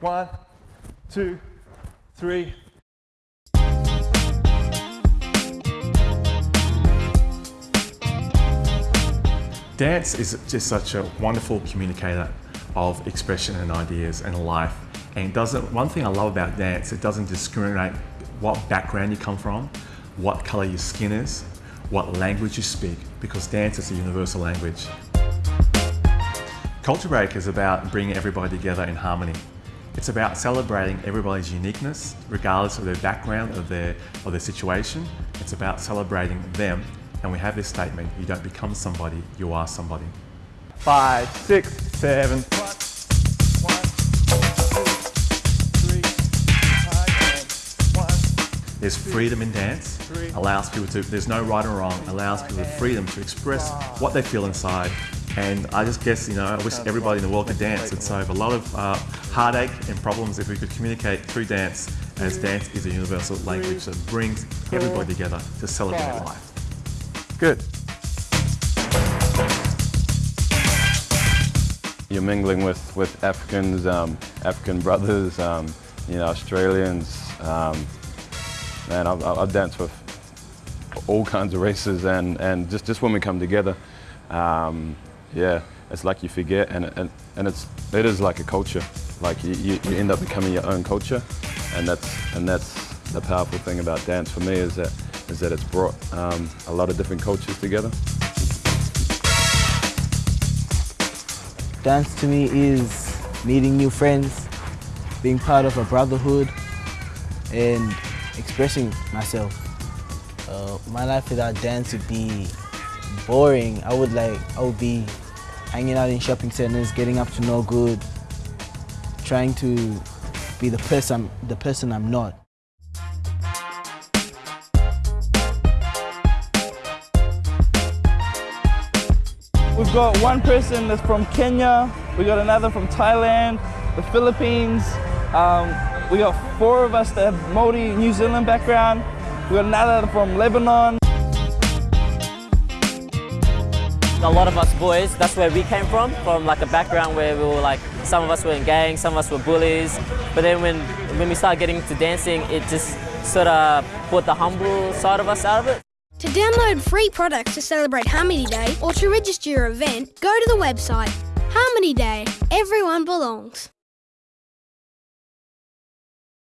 One, two, three. Dance is just such a wonderful communicator of expression and ideas and life. And doesn't, one thing I love about dance, it doesn't discriminate what background you come from, what color your skin is, what language you speak, because dance is a universal language. Culture Break is about bringing everybody together in harmony. It's about celebrating everybody's uniqueness, regardless of their background, of their, of their situation. It's about celebrating them. And we have this statement, you don't become somebody, you are somebody. Five, six, seven. There's freedom in dance, allows people to, there's no right or wrong, allows people the freedom to express what they feel inside. And I just guess, you know, I wish everybody in the world could dance. It'd save a lot of uh, heartache and problems if we could communicate through dance, as dance is a universal language that brings everybody together to celebrate life. Good. You're mingling with, with Africans, um, African brothers, um, you know, Australians, um, Man, I've, I've, danced with all kinds of races and, and just, just when we come together, um, yeah, it's like you forget and, and, and it's, it is like a culture. Like you, you, you end up becoming your own culture and that's, and that's the powerful thing about dance for me is that, is that it's brought um, a lot of different cultures together. Dance to me is meeting new friends, being part of a brotherhood and expressing myself. Uh, my life without dance would be boring. I would like, I would be hanging out in shopping centers, getting up to no good, trying to be the person, the person I'm not. We've got one person that's from Kenya, we got another from Thailand, the Philippines, um, we got four of us that have Maori New Zealand background. We got another from Lebanon. A lot of us boys, that's where we came from, from like a background where we were like, some of us were in gangs, some of us were bullies. But then when, when we started getting into dancing, it just sort of brought the humble side of us out of it. To download free products to celebrate Harmony Day or to register your event, go to the website Harmony Day. Everyone belongs.